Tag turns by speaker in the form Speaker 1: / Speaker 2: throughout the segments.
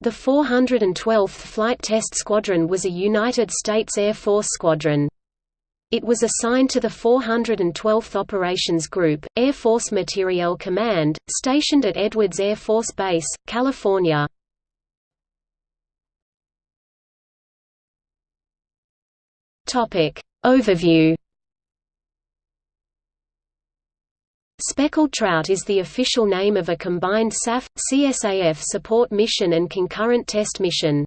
Speaker 1: The 412th Flight Test Squadron was a United States Air Force squadron. It was assigned to the 412th Operations Group, Air Force Materiel Command, stationed at Edwards Air Force Base, California. Overview Speckled trout is the official name of a combined SAF, CSAF support mission and concurrent test mission.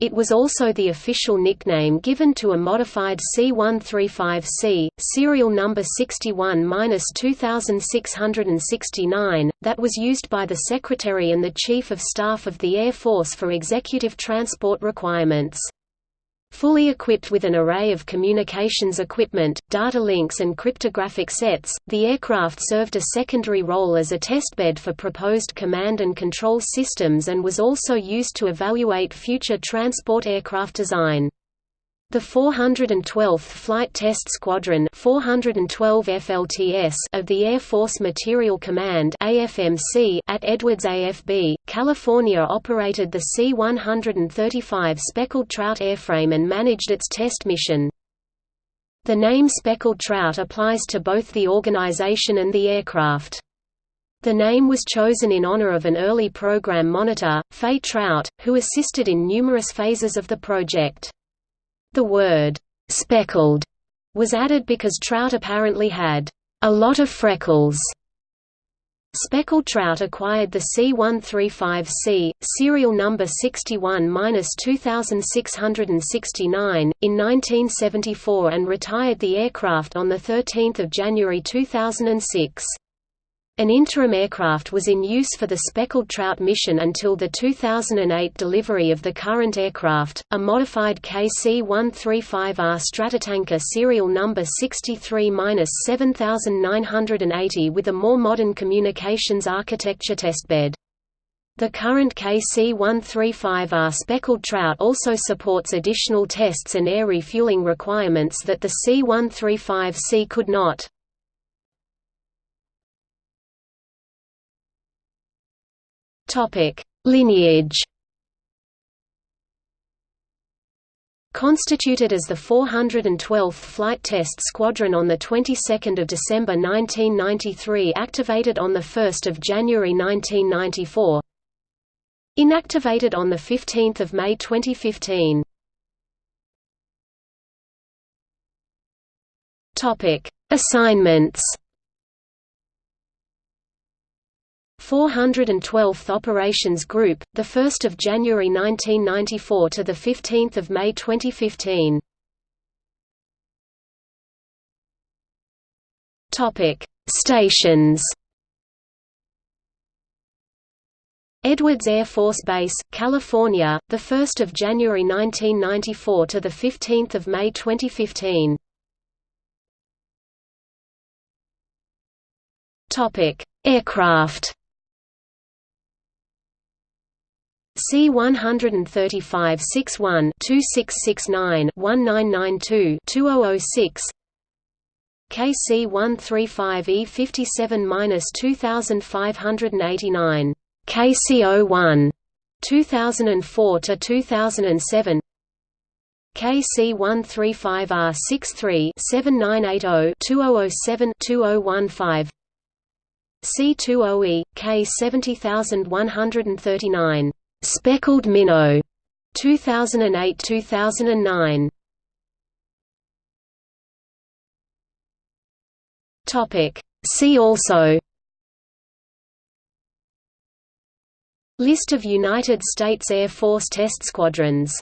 Speaker 1: It was also the official nickname given to a modified C-135C, serial number 61-2669, that was used by the Secretary and the Chief of Staff of the Air Force for executive transport requirements. Fully equipped with an array of communications equipment, data links and cryptographic sets, the aircraft served a secondary role as a testbed for proposed command and control systems and was also used to evaluate future transport aircraft design. The 412th Flight Test Squadron 412 FLTS of the Air Force Materiel Command AFMC at Edwards AFB, California operated the C-135 Speckled Trout airframe and managed its test mission. The name Speckled Trout applies to both the organization and the aircraft. The name was chosen in honor of an early program monitor, Fay Trout, who assisted in numerous phases of the project. The word, "'speckled' was added because trout apparently had "'a lot of freckles' Speckled trout acquired the C-135C, serial number 61-2669, in 1974 and retired the aircraft on 13 January 2006. An interim aircraft was in use for the Speckled Trout mission until the 2008 delivery of the current aircraft, a modified KC-135R Stratotanker serial number 63-7980 with a more modern communications architecture testbed. The current KC-135R Speckled Trout also supports additional tests and air refueling requirements that the C-135C could not.
Speaker 2: Topic: Lineage.
Speaker 1: Constituted as the 412th Flight Test Squadron on the 22nd of December 1993, activated on the 1st of January 1994. Inactivated on the 15th of May 2015. Topic: Assignments. 412th Operations Group, 1 January 1994 to 15 May 2015. Stations Edwards Air Force Base, California, 1 January 1994 to 15 May 2015. Aircraft C135 61 2669 1992 2006 KC135E 57-2589 KC01 2004 to 2007 KC135R 63 7980 2007 2015 C20E K 70139 Speckled Minnow 2008-2009 Topic. See also. List of United States Air Force test squadrons